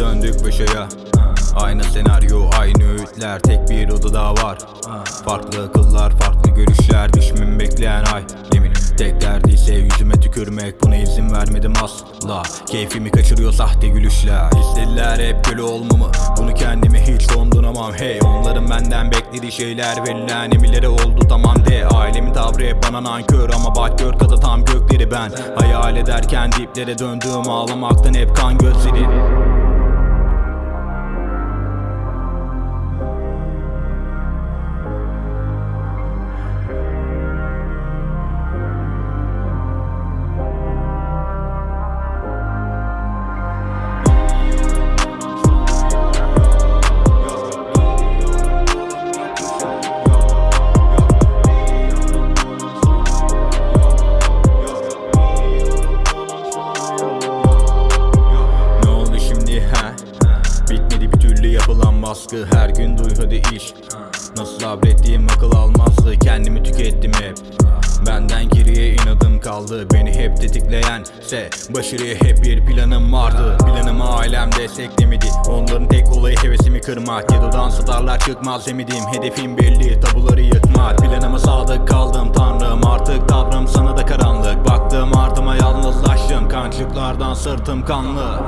Düştük başaya. Aynı senaryo aynı öğütler Tek bir odada var. Farklı akıllar farklı görüşler Düşmemi bekleyen ay. Yemin tek derdi ise yüzüme tükürmek Buna izin vermedim asla. Keyfimi kaçırıyor sahte gülüşler. İstediler hep köle olmamı. Bunu kendime hiç donduramam Hey onların benden beklediği şeyler Verilen emirlere oldu tamam de. Ailemin tavrı hep bana nankör Ama bak gör katı tam gökleri ben. Hayal ederken diplere döndüğüm Ağlamaktan hep kan gözleri yapılan baskı Her gün duy hadi iş. Nasıl sabrettiğim akıl almazdı Kendimi tükettim hep. Benden geriye inadım kaldı Beni hep tetikleyen ise Başarıya hep bir planım vardı. Planımı ailem desteklemedi Onların tek olayı hevesimi kırmak. Yadodan sadarlar çıkmaz emedim Hedefim belli tabuları yıkmak. Planıma sadık kaldım tanrım Artık tavrım sana da karanlık. Baktım ardıma yalnızlaştım Kancıklardan sırtım kanlı